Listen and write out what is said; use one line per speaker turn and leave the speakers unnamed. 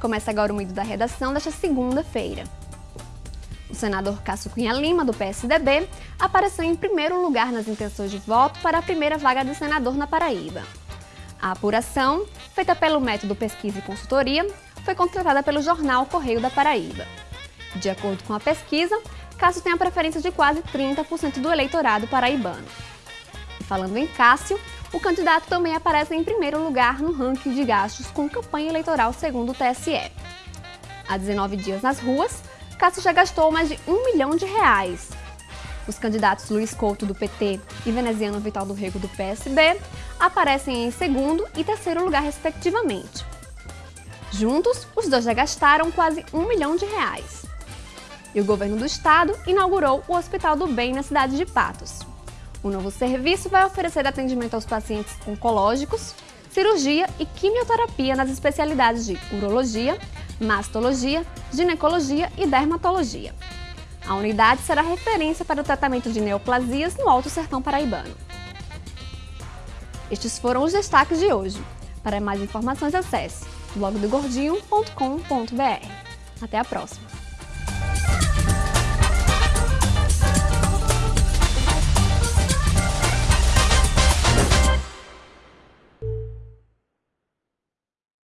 Começa agora o meio da redação desta segunda-feira. O senador Cássio Cunha Lima, do PSDB, apareceu em primeiro lugar nas intenções de voto para a primeira vaga de senador na Paraíba. A apuração, feita pelo método Pesquisa e Consultoria, foi contratada pelo jornal Correio da Paraíba. De acordo com a pesquisa, Cássio tem a preferência de quase 30% do eleitorado paraibano. Falando em Cássio, o candidato também aparece em primeiro lugar no ranking de gastos com campanha eleitoral segundo o TSE. Há 19 dias nas ruas, Cássio já gastou mais de um milhão de reais. Os candidatos Luiz Couto, do PT, e Veneziano Vital do Rego, do PSB, aparecem em segundo e terceiro lugar, respectivamente. Juntos, os dois já gastaram quase um milhão de reais. E o governo do estado inaugurou o Hospital do Bem na cidade de Patos. O novo serviço vai oferecer atendimento aos pacientes oncológicos, cirurgia e quimioterapia nas especialidades de urologia, mastologia, ginecologia e dermatologia. A unidade será referência para o tratamento de neoplasias no Alto Sertão Paraibano. Estes foram os destaques de hoje. Para mais informações, acesse blogdogordinho.com.br. Até a próxima!